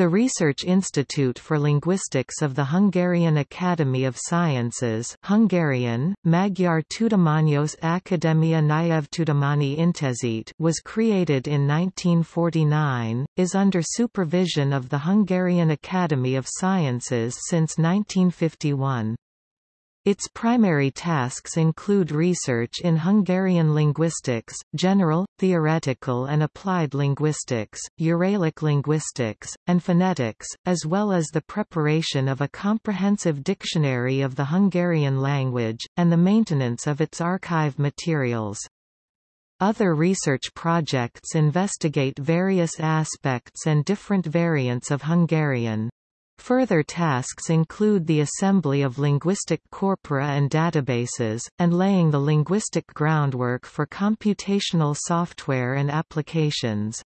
The Research Institute for Linguistics of the Hungarian Academy of Sciences Hungarian, Magyar Tudományos Akadémia Nyelvtudományi Intézet was created in 1949, is under supervision of the Hungarian Academy of Sciences since 1951. Its primary tasks include research in Hungarian linguistics, general, theoretical and applied linguistics, Uralic linguistics, and phonetics, as well as the preparation of a comprehensive dictionary of the Hungarian language, and the maintenance of its archive materials. Other research projects investigate various aspects and different variants of Hungarian. Further tasks include the assembly of linguistic corpora and databases, and laying the linguistic groundwork for computational software and applications.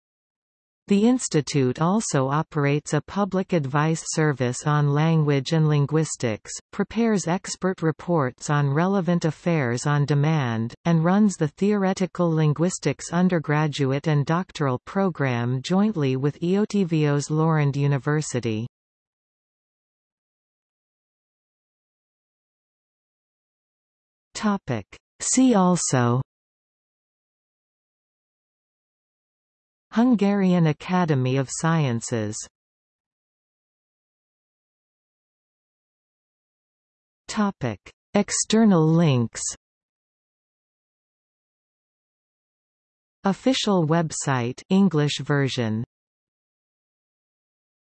The institute also operates a public advice service on language and linguistics, prepares expert reports on relevant affairs on demand, and runs the Theoretical Linguistics undergraduate and doctoral program jointly with Eötvös Loránd University. Topic. See also Hungarian Academy of Sciences Topic. External links Official website English version